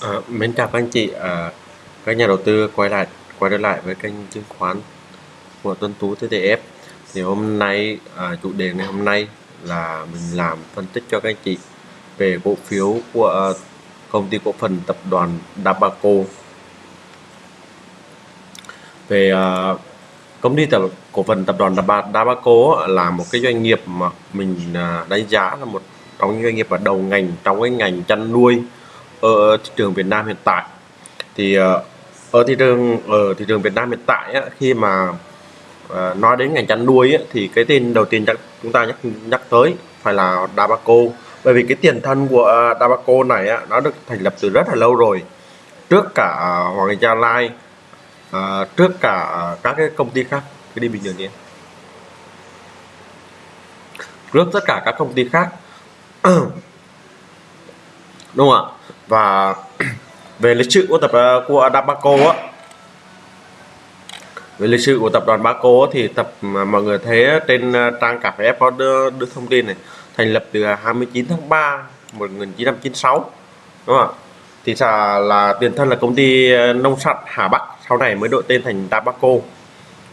À, mến chào các anh chị, à, các nhà đầu tư quay lại quay trở lại với kênh chứng khoán của Tuấn Tú TTF. Thì hôm nay à, chủ đề ngày hôm nay là mình làm phân tích cho các anh chị về cổ phiếu của công ty cổ phần tập đoàn Dabaco. Về à, công ty tập cổ phần tập đoàn Dabaco là một cái doanh nghiệp mà mình đánh giá là một trong những doanh nghiệp ở đầu ngành trong cái ngành chăn nuôi ở thị trường Việt Nam hiện tại. Thì ờ, ở thị trường ở thị trường Việt Nam hiện tại á, khi mà ờ, nói đến ngành chăn nuôi á, thì cái tên đầu tiên chắc chúng ta nhắc nhắc tới phải là Dabaco. Bởi vì cái tiền thân của ờ, Dabaco này á, nó được thành lập từ rất là lâu rồi. Trước cả Hoàng Gia Lai ờ, trước cả các cái công ty khác. Cái đi bình thường đi trước tất cả các công ty khác đúng không ạ? Và về lịch sử của tập ờ, của Adabaco á. Về lịch sử của tập đoàn Baco thì tập mà mọi người thấy trên ờ, trang cà phê có đưa, đưa thông tin này thành lập từ à, 29 tháng 3 1996 đúng không ạ? Thì là, là tiền thân là công ty ờ, nông sản Hà Bắc sau này mới đổi tên thành Dabaco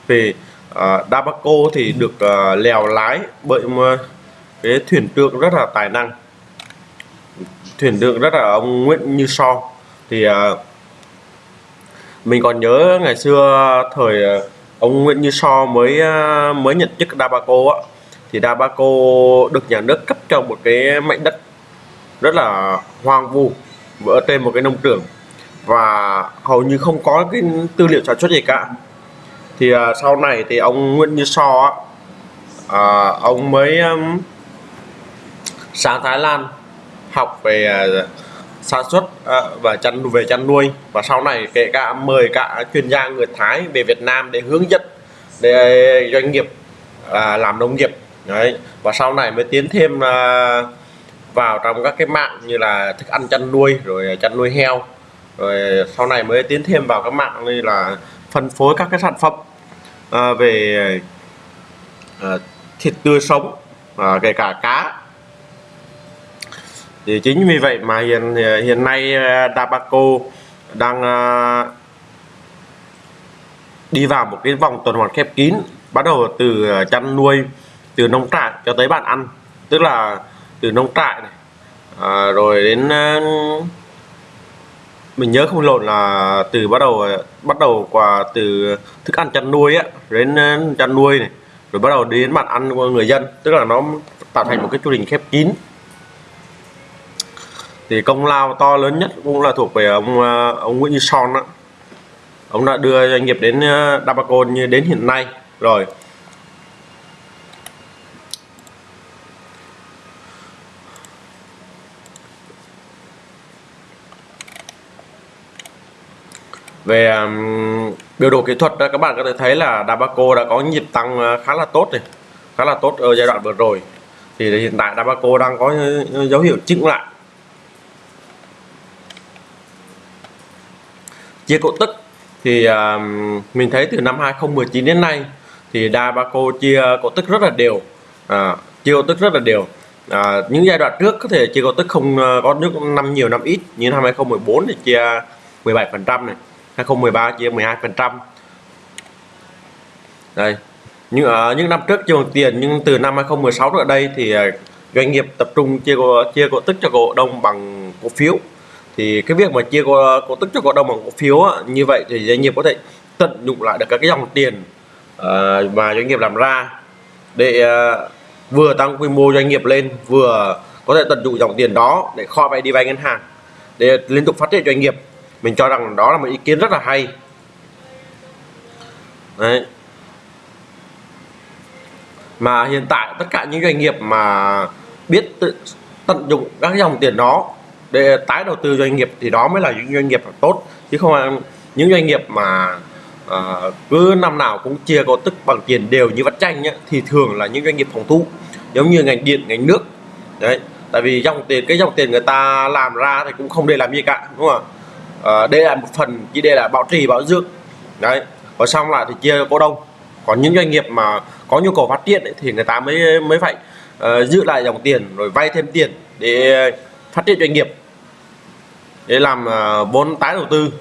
về uh, Dabaco thì được uh, lèo lái bởi một cái thuyền trưởng rất là tài năng thuyền trưởng rất là ông Nguyễn Như So thì à, mình còn nhớ ngày xưa thời à, ông Nguyễn Như So mới à, mới nhận chức Dabaco á. Thì Dabaco được nhà nước cấp cho một cái mảnh đất rất là hoang vu ở trên một cái nông trường và hầu như không có cái tư liệu sản xuất gì cả. Thì à, sau này thì ông Nguyễn Như So á, à, ông mới um, sang Thái Lan học về à, sản xuất à, và chăn, về chăn nuôi. Và sau này kể cả mời cả chuyên gia người Thái về Việt Nam để hướng dẫn để doanh nghiệp à, làm nông nghiệp. Đấy. Và sau này mới tiến thêm vào trong các cái mạng như là thức ăn chăn nuôi, rồi chăn nuôi heo. Rồi sau này mới tiến thêm vào các mạng như là phân phối các cái sản phẩm về thịt tươi sống và kể cả cá thì chính vì vậy mà hiện hiện nay ờ, Dabaco đang ờ, đi vào một cái vòng tuần hoàn khép kín bắt đầu từ ờ, chăn nuôi từ nông trại cho tới bàn ăn. Tức là từ nông trại này à, rồi đến mình nhớ không lộn là từ bắt đầu bắt đầu qua từ thức ăn chăn nuôi á đến chăn nuôi này rồi bắt đầu đến bàn ăn của người dân. Tức là nó tạo thành một cái chu trình khép kín thì công lao to lớn nhất cũng là thuộc về ông ờ, ông Nguyễn Như Son đó. ông đã đưa doanh nghiệp đến ờ, Dabaco như đến hiện nay rồi. Về um, biểu đồ kỹ thuật đó, các bạn có thể thấy là Dabaco đã có nhịp tăng ờ, khá là tốt này khá là tốt ở giai đoạn vừa rồi. Thì hiện tại Dabaco đang có dấu hiệu chững lại. Chia cổ tức thì uh, mình thấy từ năm 2019 đến nay thì Dabaco chia cổ tức rất là đều. À, chia cổ tức rất là đều. À, những giai đoạn trước có thể chia cổ tức không à, có nước năm nhiều năm ít như năm 2014 thì chia 17 phần trăm này 2013 chia 12 phần trăm. Đây nhưng ở à, những năm trước chưa bằng tiền nhưng từ năm 2016 ở đây thì doanh nghiệp tập trung chia cổ, chia cổ tức cho cổ đông bằng cổ phiếu thì cái việc mà chia cổ, cổ tức cho cổ đông bằng cổ phiếu á, như vậy thì doanh nghiệp có thể tận dụng lại được các cái dòng tiền uh, mà doanh nghiệp làm ra để uh, vừa tăng quy mô doanh nghiệp lên vừa có thể tận dụng dòng tiền đó để kho vay đi vay ngân hàng để liên tục phát triển doanh nghiệp mình cho rằng đó là một ý kiến rất là hay Đấy. mà hiện tại tất cả những doanh nghiệp mà biết tự tận dụng các dòng tiền đó để tái đầu tư doanh nghiệp thì đó mới là những doanh nghiệp tốt. Chứ không phải những doanh nghiệp mà uh, cứ năm nào cũng chia cổ tức bằng tiền đều như vắt chanh nhá, thì thường là những doanh nghiệp phòng thu giống như ngành điện ngành nước. Đấy tại vì dòng tiền cái dòng tiền người ta làm ra thì cũng không để làm gì cả đúng không ạ? À, đây là một phần chỉ để là bảo trì bảo dưỡng. Đấy và xong lại thì chia cổ đông. Còn những doanh nghiệp mà có nhu cầu phát triển ấy, thì người ta mới mới phải uh, giữ lại dòng tiền rồi vay thêm tiền để phát triển doanh nghiệp để làm à, vốn tái đầu tư.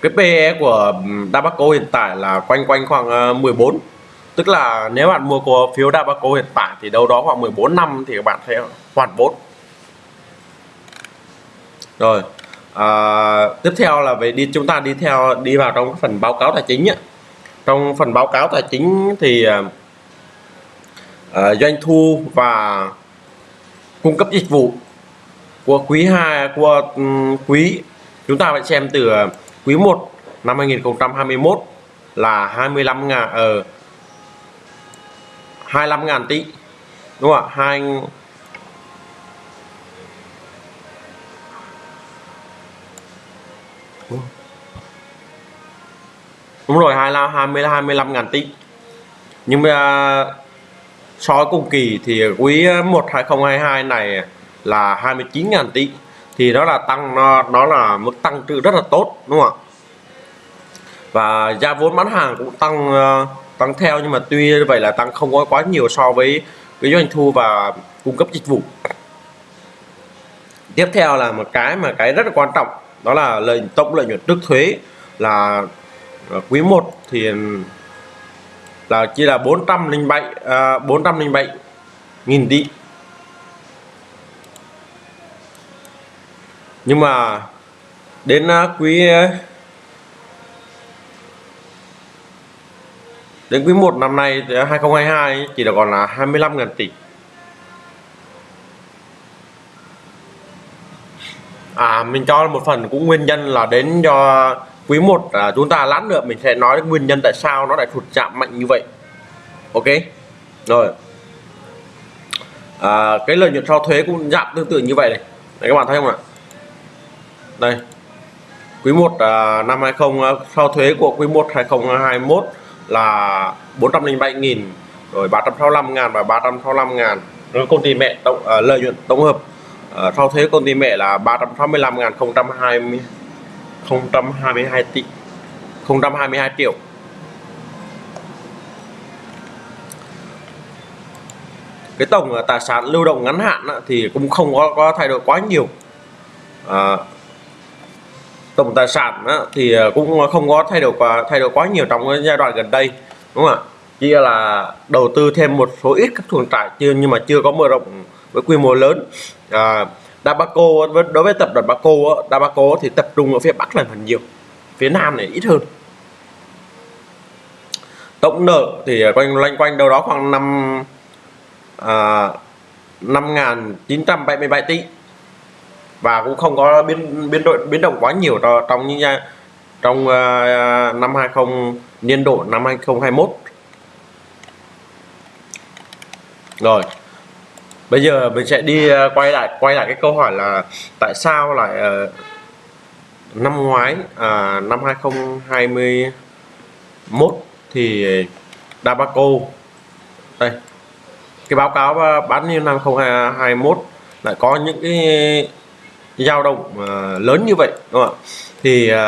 Cái PE của Dabaco hiện tại là quanh quanh khoảng à, 14 tức là nếu bạn mua cổ phiếu Dabaco hiện tại thì đâu đó khoảng 14 năm thì các bạn sẽ hoàn vốn. Rồi à, tiếp theo là về đi chúng ta đi theo đi vào trong phần báo cáo tài chính ấy trong phần báo cáo tài chính thì à, à, doanh thu và cung cấp dịch vụ của quý 2 của um, quý chúng ta phải xem từ à, quý 1 năm 2021 là 25 ngàn ở uh, 25 ngàn tỷ đúng không ạ? Đúng rồi hai là 20 25 ngàn tỷ nhưng mà so với cùng kỳ thì quý 1 2022 này là 29 ngàn tỷ thì đó là tăng nó, nó là mức tăng trưởng rất là tốt đúng không ạ? Và giá vốn bán hàng cũng tăng ờ, tăng theo nhưng mà tuy vậy là tăng không có quá nhiều so với cái doanh thu và cung cấp dịch vụ. Tiếp theo là một cái mà cái rất là quan trọng đó là lợi tổng lợi nhuận trước thuế là và quý 1 thì ừ, là chỉ là 407 à, 407 nghìn tỷ nhưng mà đến à, quý à, đến quý 1 năm nay 2022 chỉ là còn là 25 ngàn tỷ à mình cho một phần cũng nguyên nhân là đến do quý 1 à, chúng ta lát nữa mình sẽ nói nguyên nhân tại sao nó lại thụt chạm mạnh như vậy. Ok? Rồi. À, cái lợi nhuận sau thuế cũng giảm tương tự như vậy này. Đấy các bạn thấy không ạ? Đây. Quý 1 à, năm 20 à, sau thuế của quý 1 2021 là 407.000 rồi 365 ngàn và 365 ngàn. Rồi công ty mẹ tổng à, lợi nhuận tổng hợp. À, sau thuế công ty mẹ là 365 ngàn 020 022 tỷ 022 triệu. Cái tổng à, tài sản lưu động ngắn hạn thì cũng không có, có thay đổi quá nhiều. À, tổng tài sản thì à, cũng không có thay đổi quá thay đổi quá nhiều trong cái giai đoạn gần đây đúng không ạ? Chỉ là đầu tư thêm một số ít các chuồng trại chưa nhưng mà chưa có mở rộng với quy mô lớn. À, Dabaco đối với tập đoàn Baco Dabaco thì tập trung ở phía Bắc là phần nhiều phía Nam này ít hơn. Tổng nợ thì quanh loanh quanh đâu đó khoảng năm à, 5.977 tỷ. Và cũng không có biến biến đổi biến động quá nhiều trong những trong uh, năm 20 niên độ năm 2021 rồi bây giờ mình sẽ đi à, quay lại quay lại cái câu hỏi là tại sao lại uh, năm ngoái uh, năm 2021 thì Dabaco đây cái báo cáo bán niên năm 2021 lại có những cái dao động uh, lớn như vậy đúng không ạ? Thì uh,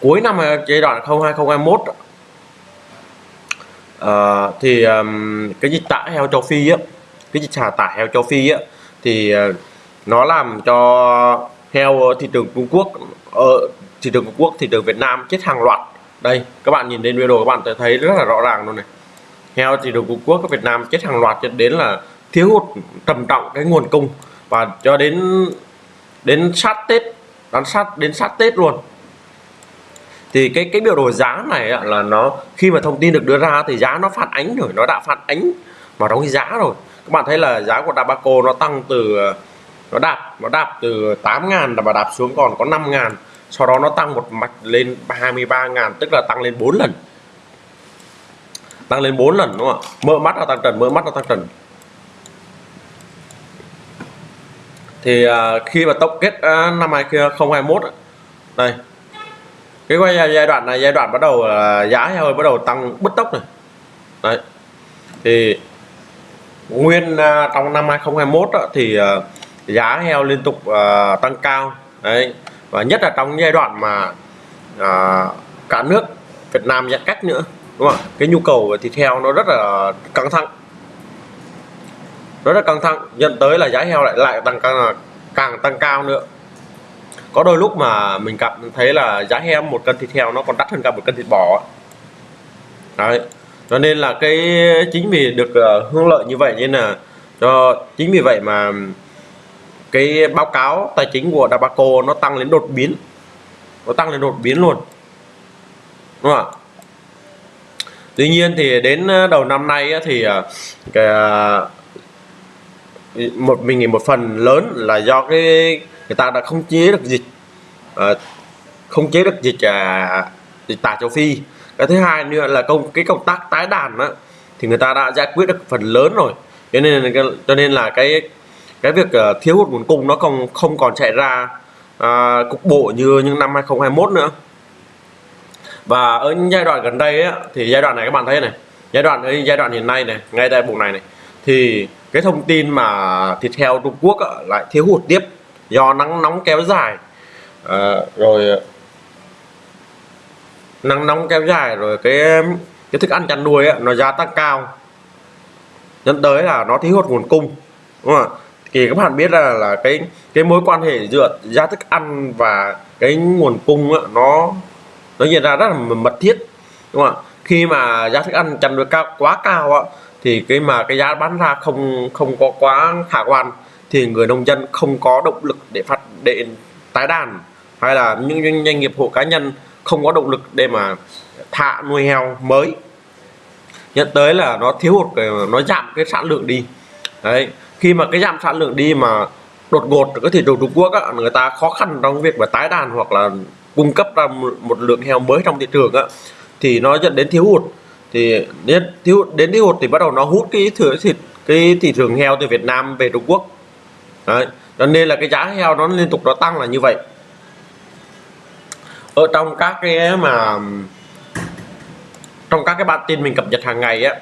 cuối năm giai đoạn 2021 uh, thì um, cái dịch tả heo châu Phi á cái dịch xả tả heo châu Phi á, thì ờ, nó làm cho heo thị trường Trung Quốc ở thị trường Trung Quốc, thị trường Việt Nam chết hàng loạt. Đây, các bạn nhìn lên video các bạn thấy rất là rõ ràng luôn này. Heo thị trường Trung Quốc ở Việt Nam chết hàng loạt cho đến là thiếu hụt trầm trọng cái nguồn cung. Và cho đến đến sát Tết đến sát đến sát Tết luôn. Thì cái cái biểu đồ giá này là nó, khi mà thông tin được đưa ra thì giá nó phản ánh rồi, nó đã phản ánh vào trong cái giá rồi các bạn thấy là giá của Dabaco nó tăng từ nó đạp nó đạp từ 8.000 và đạp xuống còn có 5.000 sau đó nó tăng một mạch lên 23.000 tức là tăng lên 4 lần. Tăng lên 4 lần đúng không ạ? Mỡ mắt là tăng trần mỡ mắt là tăng trần. Thì uh, khi mà tổng kết uh, năm 2021 đây. Cái quay giai đoạn này giai đoạn bắt đầu uh, giá heo bắt đầu tăng bứt tốc này. Đấy. Thì nguyên uh, trong năm 2021 đó, thì uh, giá heo liên tục uh, tăng cao. Đấy và nhất là trong giai đoạn mà uh, cả nước Việt Nam giãn cách nữa đúng đúng không cái nhu cầu về thịt heo nó rất là căng thẳng. Rất là căng thẳng dẫn tới là giá heo lại lại tăng càng càng tăng cao nữa. Có đôi lúc mà mình cảm thấy là giá heo một cân thịt heo nó còn đắt hơn cả một cân thịt bò đấy cho nên là cái chính vì được uh, hưởng lợi như vậy nên là cho chính vì vậy mà cái báo cáo tài chính của Dabaco nó tăng lên đột biến. Nó tăng lên đột biến luôn. Đúng không ạ? Tuy nhiên thì đến ờ, đầu năm nay thì ờ, cái một mình nghĩ một phần lớn là do cái người ta đã không chế được dịch không chế được dịch à, dịch tả châu Phi cái thứ hai nữa là công cái công tác tái đàn á thì người ta đã giải quyết được phần lớn rồi. Cho nên cho nên là cái cái việc ờ, thiếu hụt nguồn cung nó không không còn chạy ra à, cục bộ như những năm 2021 nữa. Và ở những giai đoạn gần đây á, thì giai đoạn này các bạn thấy này giai đoạn giai đoạn hiện nay này ngay tại vùng này này thì cái thông tin mà thịt heo Trung Quốc á, lại thiếu hụt tiếp do nắng nóng kéo dài. À, rồi nắng nóng kéo dài rồi cái cái thức ăn chăn nuôi á, nó giá tăng cao. Dẫn tới là nó thiếu hụt nguồn cung đúng không ạ? Thì các bạn biết là là cái cái mối quan hệ giữa giá thức ăn và cái nguồn cung á, nó nó hiện ra rất là mật thiết đúng không ạ? Khi mà giá thức ăn chăn nuôi cao quá cao á, thì cái mà cái giá bán ra không không có quá khả quan thì người nông dân không có động lực để phát để tái đàn hay là những doanh nghiệp hộ cá nhân không có động lực để mà thả nuôi heo mới. Nhận tới là nó thiếu hụt nó giảm cái sản lượng đi. Đấy khi mà cái giảm sản lượng đi mà đột ngột cái thị trường Trung Quốc á, người ta khó khăn trong việc mà tái đàn hoặc là cung cấp ra một lượng heo mới trong thị trường á, thì nó dẫn đến thiếu hụt. Thì đến thiếu đến thiếu hụt thì bắt đầu nó hút cái thừa thịt cái thị trường heo từ Việt Nam về Trung Quốc. Đấy cho nên là cái giá heo nó liên tục nó tăng là như vậy ở trong các cái mà, trong các cái bản tin mình cập nhật hàng ngày á,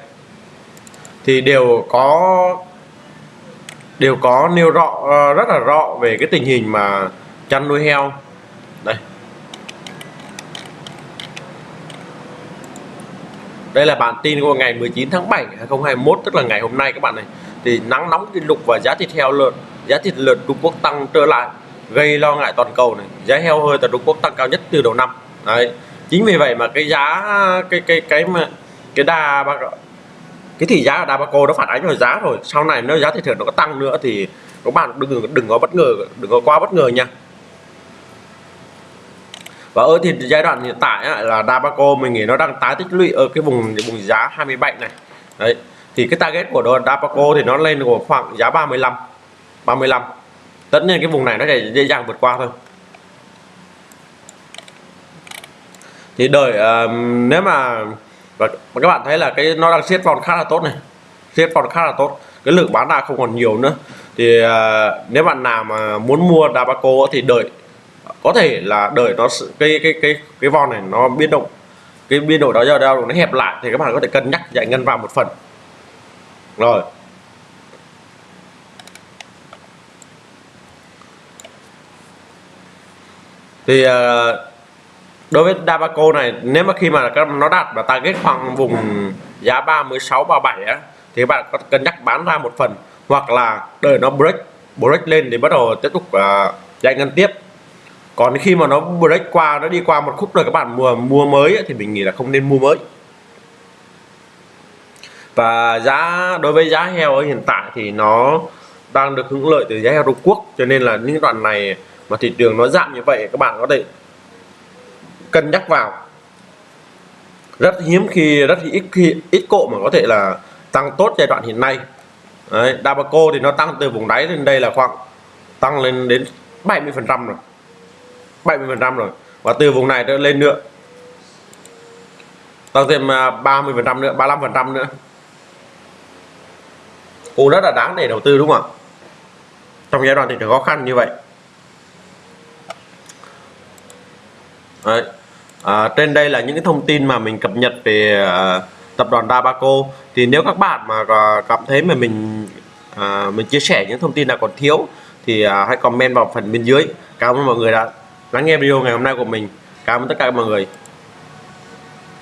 thì đều có đều có nêu rõ ờ, rất là rõ về cái tình hình mà chăn nuôi heo. Đây. Đây là bản tin của ngày 19 tháng 7 2021 tức là ngày hôm nay các bạn này. Thì nắng nóng kỷ lục và giá thịt heo lợn, giá thịt lợn Trung Quốc tăng trở lại gây lo ngại toàn cầu này. Giá heo hơi tại Trung Quốc tăng cao nhất từ đầu năm. Đấy. Chính vì vậy mà cái giá, cái cái cái mà, cái đà cái thị giá ở Dabaco nó phản ánh vào giá rồi. Sau này nếu giá thị trường nó có tăng nữa thì các bạn đừng đừng có bất ngờ, đừng có quá bất ngờ nha. Và ở thì giai đoạn hiện tại là Dabaco mình nghĩ nó đang tái tích lũy ở cái vùng vùng giá 27 này. Đấy. Thì cái target của Dabaco thì nó lên của khoảng giá 35 35 tất nhiên cái vùng này nó sẽ dễ dàng vượt qua thôi. Thì đợi uh, nếu mà và các bạn thấy là cái nó đang siết vòng khá là tốt này. Siết vòng khá là tốt. Cái lượng bán ra không còn nhiều nữa. Thì uh, nếu bạn nào mà muốn mua Dabaco thì đợi. Có thể là đợi nó cái cái cái cái vòng này nó biến động. Cái biên độ đó giờ đâu nó hẹp lại thì các bạn có thể cân nhắc giải ngân vào một phần. Rồi. Thì uh, đối với Dabaco này nếu mà khi mà nó đạt và target khoảng vùng giá 36 37 á thì bạn có cân nhắc bán ra một phần hoặc là đợi nó break break lên thì bắt đầu tiếp tục ờ, uh, giải ngân tiếp. Còn khi mà nó break qua nó đi qua một khúc rồi các bạn mua mua mới ấy, thì mình nghĩ là không nên mua mới. Và giá đối với giá heo ở hiện tại thì nó đang được hưởng lợi từ giá heo Trung Quốc cho nên là những đoạn này mà thị trường nó giảm như vậy các bạn có thể cân nhắc vào. Rất hiếm khi rất ít khi ít cộ mà có thể là tăng tốt giai đoạn hiện nay. Đấy, Dabaco thì nó tăng từ vùng đáy lên đây là khoảng tăng lên đến 70 phần trăm rồi. 70 phần trăm rồi. Và từ vùng này lên nữa tăng thêm à, 30 phần trăm nữa 35 phần trăm nữa. Cũng rất là đáng để đầu tư đúng không ạ? Trong giai đoạn thị trường khó khăn như vậy. Đấy. À, trên đây là những cái thông tin mà mình cập nhật về à, tập đoàn Dabaco. Thì nếu các bạn mà à, cảm thấy mà mình à, mình chia sẻ những thông tin nào còn thiếu thì à, hãy comment vào phần bên dưới. Cảm ơn mọi người đã lắng nghe video ngày hôm nay của mình. Cảm ơn tất cả mọi người.